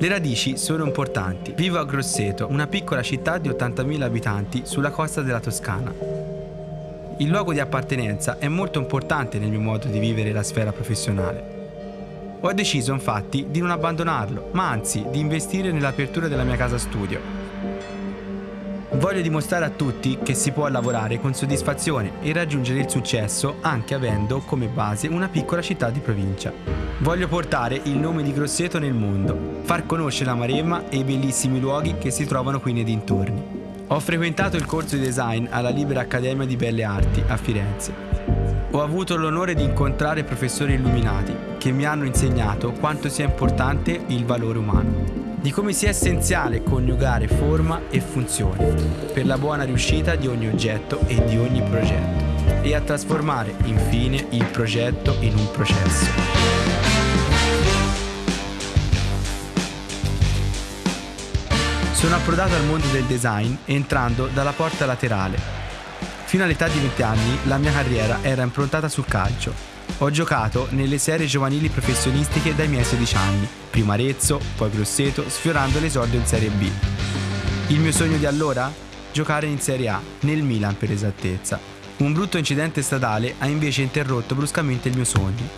Le radici sono importanti. Vivo a Grosseto, una piccola città di 80.000 abitanti sulla costa della Toscana. Il luogo di appartenenza è molto importante nel mio modo di vivere la sfera professionale. Ho deciso infatti di non abbandonarlo, ma anzi di investire nell'apertura della mia casa studio. Voglio dimostrare a tutti che si può lavorare con soddisfazione e raggiungere il successo anche avendo come base una piccola città di provincia. Voglio portare il nome di Grosseto nel mondo, far conoscere la Maremma e i bellissimi luoghi che si trovano qui nei dintorni. Ho frequentato il corso di design alla Libera Accademia di Belle Arti a Firenze ho avuto l'onore di incontrare professori illuminati che mi hanno insegnato quanto sia importante il valore umano, di come sia essenziale coniugare forma e funzione per la buona riuscita di ogni oggetto e di ogni progetto e a trasformare infine il progetto in un processo. Sono approdato al mondo del design entrando dalla porta laterale Fino all'età di 20 anni la mia carriera era improntata sul calcio. Ho giocato nelle serie giovanili professionistiche dai miei 16 anni, prima Arezzo, poi Grosseto, sfiorando l'esordio in Serie B. Il mio sogno di allora? Giocare in Serie A, nel Milan per esattezza. Un brutto incidente stradale ha invece interrotto bruscamente il mio sogno.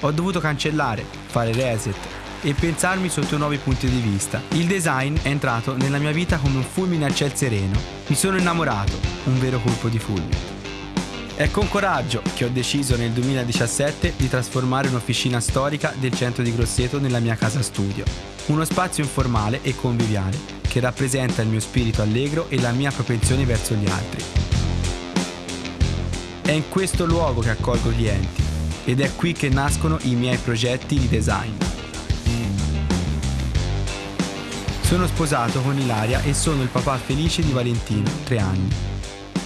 Ho dovuto cancellare, fare reset, e pensarmi sotto nuovi punti di vista. Il design è entrato nella mia vita come un fulmine a ciel sereno. Mi sono innamorato, un vero colpo di fulmine. È con coraggio che ho deciso nel 2017 di trasformare un'officina storica del centro di Grosseto nella mia casa studio. Uno spazio informale e conviviale che rappresenta il mio spirito allegro e la mia propensione verso gli altri. È in questo luogo che accolgo clienti ed è qui che nascono i miei progetti di design. Sono sposato con Ilaria e sono il papà felice di Valentino, 3 anni.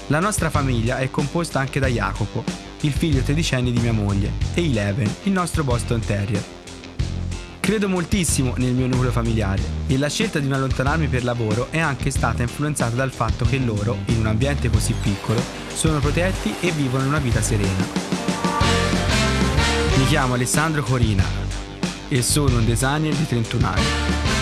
La nostra famiglia è composta anche da Jacopo, il figlio tredicenne di mia moglie, e Eleven, il nostro Boston Terrier. Credo moltissimo nel mio nucleo familiare e la scelta di non allontanarmi per lavoro è anche stata influenzata dal fatto che loro, in un ambiente così piccolo, sono protetti e vivono una vita serena. Mi chiamo Alessandro Corina e sono un designer di 31 anni.